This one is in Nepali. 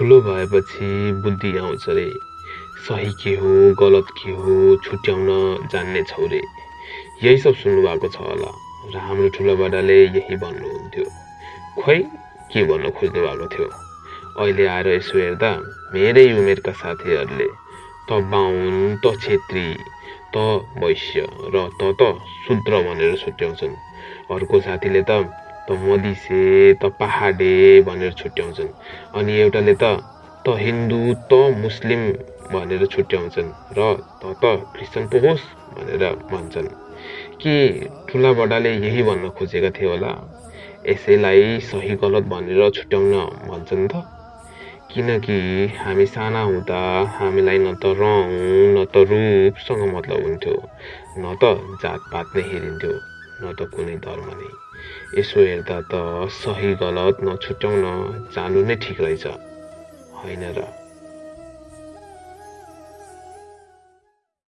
ठुलो भएपछि बुद्धि आउँछ रे। सही के हो गलत के हो छुट्याउन जान्ने छौ रे। यही सब सुन्नुभएको छ होला। र हाम्रो ठुलो बडाले यही भन्नुहुन्थ्यो। खोइ के भन्न खोज्नु भएको थियो? अहिले आएर यसो हेर्दा मेरै उमेरका साथीहरूले त बाहुन त छेत्री त वैश्य र त त शूद्र भनेर छुट्याउँछन्। अर्को साथीले त त मदिसे त पहाडे भनेर छुट्याउँछन्। अनि एउटाले त त हिन्दू त मुस्लिम भनेर छुट्याउँछन् र त त क्रिस्चियन पो होस् भनेर भन्छन्। के ठुला बडाले यही भन्न खोजेका थिए होला? यसैलाई सही गलत भनेर छुट्याउन भन्छन् त? किनकि हामी साना हुँदा हामीलाई न त रङ न त रूपसँग मतलब हुन्थ्यो न त जातपात नै हेरिन्थ्यो। न त कुनै धर्म नै यसो हेर्दा त सही गलत नछुट्याउन जानु नै ठिक रहेछ। होइन र?